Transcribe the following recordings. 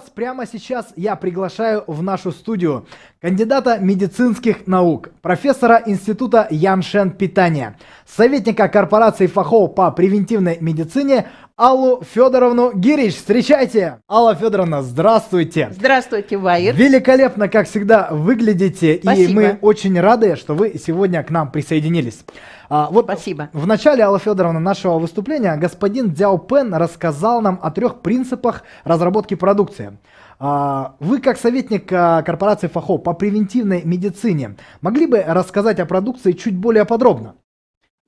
Прямо сейчас я приглашаю в нашу студию кандидата медицинских наук, профессора Института Яншен питания, советника корпорации ФАХО по превентивной медицине Аллу Федоровну Гирич. Встречайте! Алла Федоровна, здравствуйте! Здравствуйте, Ваир! Великолепно, как всегда, выглядите, Спасибо. и мы очень рады, что вы сегодня к нам присоединились. А, вот Спасибо. В начале, Алла Федоровна, нашего выступления господин Дзяо Пен рассказал нам о трех принципах разработки продукции. А, Вы, как советник а, корпорации ФАХО по превентивной медицине, могли бы рассказать о продукции чуть более подробно?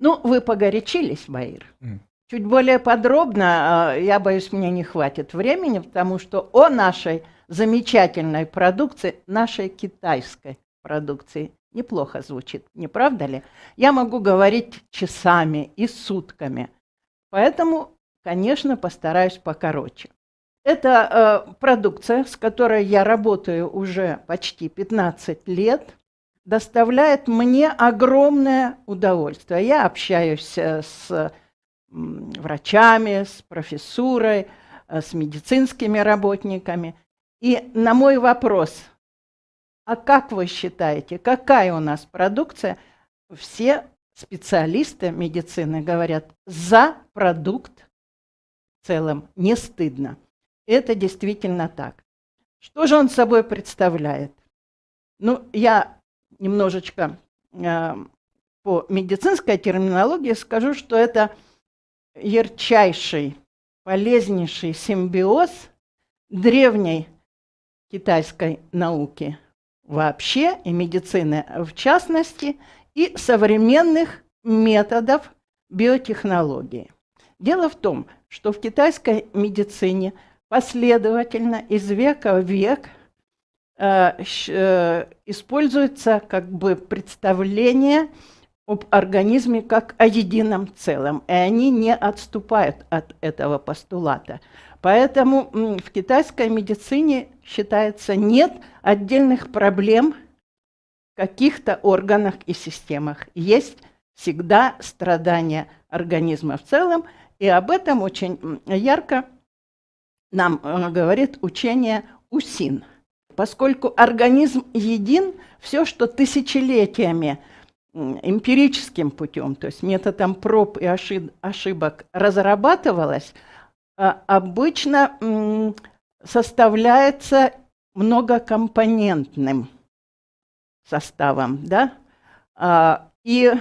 Ну, вы погорячились, Ваир. М. Чуть более подробно, э, я боюсь, мне не хватит времени, потому что о нашей замечательной продукции, нашей китайской продукции, неплохо звучит, не правда ли? Я могу говорить часами и сутками, поэтому, конечно, постараюсь покороче. Это э, продукция, с которой я работаю уже почти 15 лет, доставляет мне огромное удовольствие. Я общаюсь э, с врачами, с профессурой, э, с медицинскими работниками. И на мой вопрос, а как вы считаете, какая у нас продукция, все специалисты медицины говорят, за продукт в целом не стыдно. Это действительно так. Что же он собой представляет? Ну, я немножечко э, по медицинской терминологии скажу, что это ярчайший, полезнейший симбиоз древней китайской науки вообще и медицины в частности, и современных методов биотехнологии. Дело в том, что в китайской медицине последовательно из века в век э, э, используется как бы представление об организме как о едином целом, и они не отступают от этого постулата. Поэтому в китайской медицине считается нет отдельных проблем в каких-то органах и системах. Есть всегда страдания организма в целом, и об этом очень ярко нам э, говорит учение УСИН. Поскольку организм един, все, что тысячелетиями эмпирическим путем, то есть методом проб и ошиб- ошибок разрабатывалось, а, обычно составляется многокомпонентным составом, да? А, И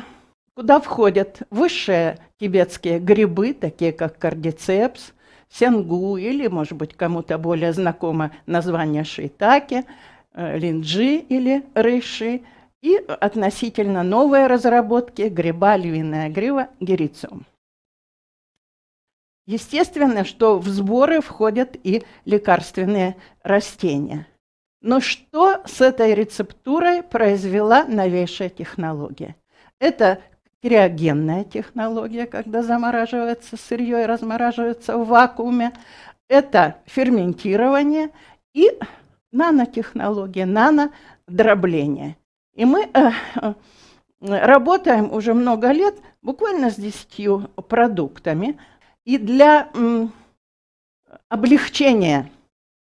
куда входят высшие тибетские грибы, такие как кардицепс, сенгу или, может быть, кому-то более знакомо название шиитаки, э, линджи или рейши, и относительно новые разработки гриба львиная грива герициум. Естественно, что в сборы входят и лекарственные растения. Но что с этой рецептурой произвела новейшая технология? Это криогенная технология, когда замораживается сырье и размораживается в вакууме. Это ферментирование и нанотехнология, нанодробление. И мы э, э, работаем уже много лет буквально с 10 продуктами. И для облегчения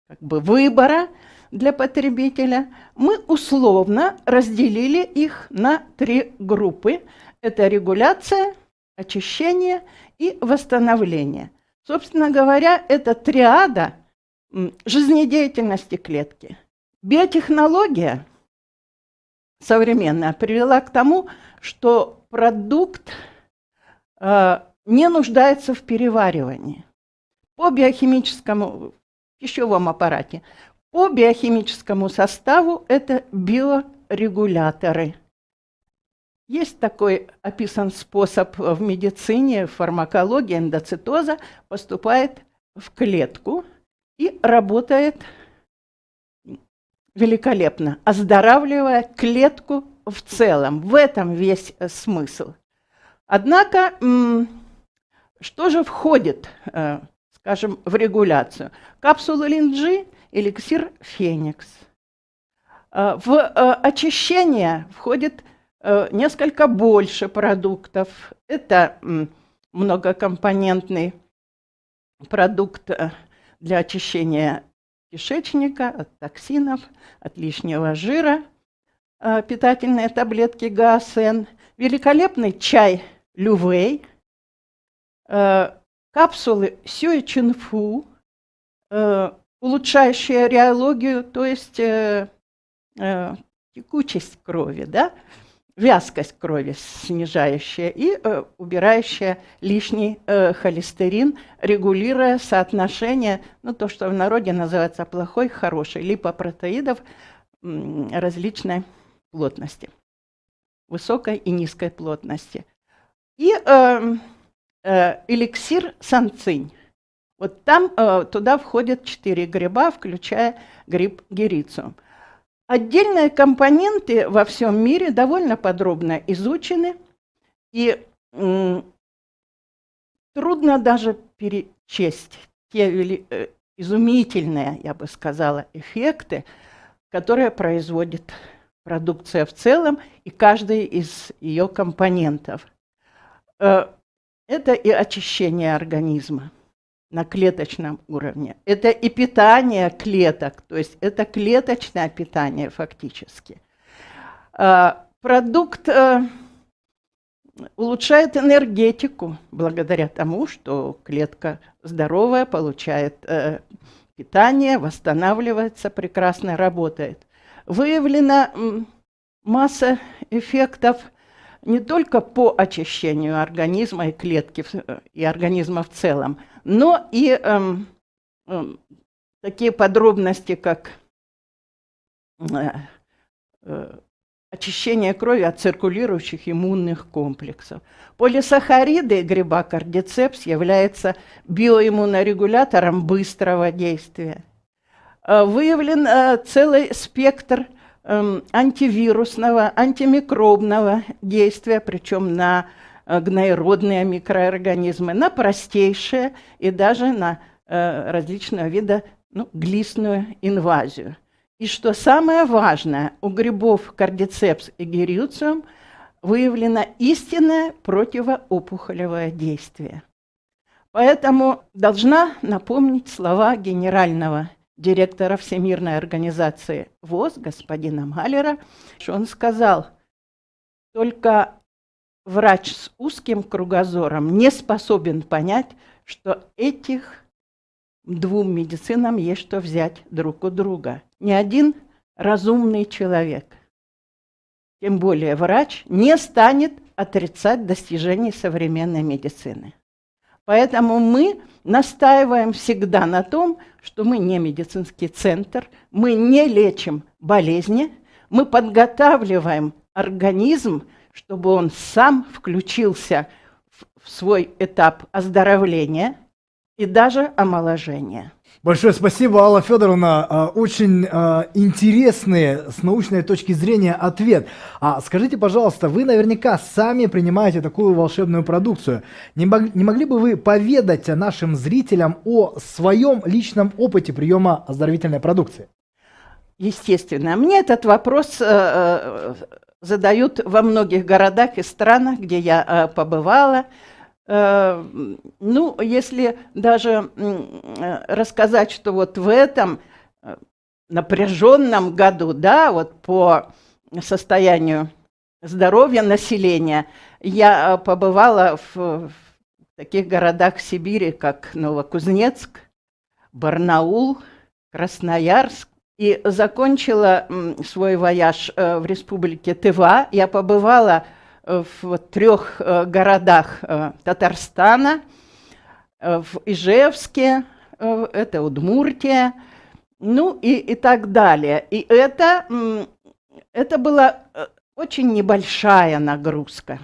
как бы, выбора для потребителя мы условно разделили их на три группы. Это регуляция, очищение и восстановление. Собственно говоря, это триада жизнедеятельности клетки. Биотехнология современная привела к тому, что продукт э, не нуждается в переваривании. По биохимическому пищевом аппарате, по биохимическому составу это биорегуляторы. Есть такой описан способ в медицине, в фармакологии, эндоцитоза, поступает в клетку и работает великолепно, оздоравливая клетку в целом. В этом весь э, смысл. Однако, что же входит, э, скажем, в регуляцию? Капсула линджи, эликсир феникс. Э, В очищение входит несколько больше продуктов. Это многокомпонентный продукт для очищения кишечника, от токсинов, от лишнего жира, э, питательные таблетки ГАСН, великолепный чай Лювей, э, капсулы Сюэ Чинфу, улучшающие реологию, то есть текучесть крови, да, вязкость крови снижающая и э, убирающая лишний э, холестерин, регулируя соотношение, ну то, что в народе называется плохой, хороший, липопротеидов различной плотности, высокой и низкой плотности. И э, э, эликсир санцинь. Вот там э, туда входят четыре гриба, включая гриб герициум. Отдельные компоненты во всем мире довольно подробно изучены, и трудно даже перечесть те э, изумительные, я бы сказала, эффекты, которые производит продукция в целом и каждый из ее компонентов. Э, это и очищение организма, на клеточном уровне. Это и питание клеток, то есть это клеточное питание фактически. А, продукт э, улучшает энергетику благодаря тому, что клетка здоровая, получает э, питание, восстанавливается, прекрасно работает. Выявлена масса эффектов не только по очищению организма и клетки, и организма в целом, но и эм, эм, такие подробности, как э, э, очищение крови от циркулирующих иммунных комплексов. Полисахариды гриба кардицепс являются биоиммунорегулятором быстрого действия. Э, выявлен э, целый спектр э, антивирусного, антимикробного действия, причем на гноеродные микроорганизмы, на простейшие и даже на э, различного вида ну, глистную инвазию. И что самое важное, у грибов кардицепс и герициум выявлено истинное противоопухолевое действие. Поэтому должна напомнить слова генерального директора Всемирной организации ВОЗ, господина Малера, что он сказал, только врач с узким кругозором не способен понять, что этих двум медицинам есть что взять друг у друга. Ни один разумный человек, тем более врач, не станет отрицать достижений современной медицины. Поэтому мы настаиваем всегда на том, что мы не медицинский центр, мы не лечим болезни, мы подготавливаем организм чтобы он сам включился в свой этап оздоровления и даже омоложения. Большое спасибо, Алла Федоровна. А, очень а, интересный с научной точки зрения ответ. А скажите, пожалуйста, вы наверняка сами принимаете такую волшебную продукцию. Не, не могли бы вы поведать нашим зрителям о своем личном опыте приема оздоровительной продукции? Естественно. Мне этот вопрос э, э, задают во многих городах и странах, где я э, побывала. Э, ну, если даже э, рассказать, что вот в этом напряженном году, да, вот по состоянию здоровья населения, я побывала в, в таких городах Сибири, как Новокузнецк, Барнаул, Красноярск, и закончила свой вояж э, в республике Тыва. Я побывала э, в трех э, городах Татарстана, в Ижевске, это Удмуртия, ну и, и так далее. И это, это была очень небольшая нагрузка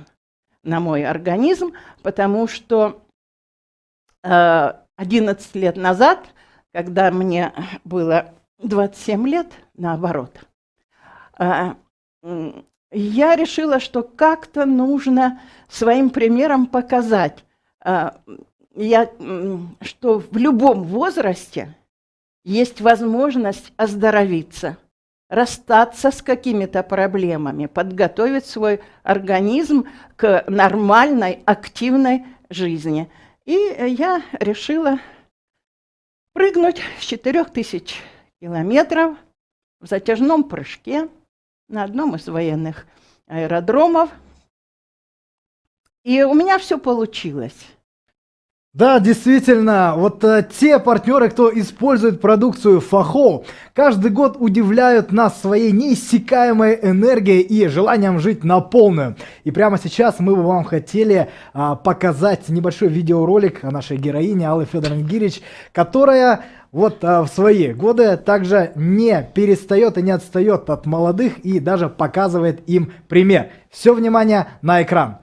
на мой организм, потому что 11 лет назад, когда мне было 27 лет, наоборот, а, я решила, что как-то нужно своим примером показать, а, я, что в любом возрасте есть возможность оздоровиться, расстаться с какими-то проблемами, подготовить свой организм к нормальной, активной жизни. И я решила прыгнуть с 4000 километров в затяжном прыжке на одном из военных аэродромов. И у меня все получилось. Да, действительно, вот э, те партнеры, кто использует продукцию Фахо, каждый год удивляют нас своей неиссякаемой энергией и желанием жить на полную. И прямо сейчас мы бы вам хотели а, показать небольшой видеоролик о нашей героине Аллы Федоровне Гирич, которая вот а, в свои годы также не перестает и не отстает от молодых и даже показывает им пример. Все внимание на экран.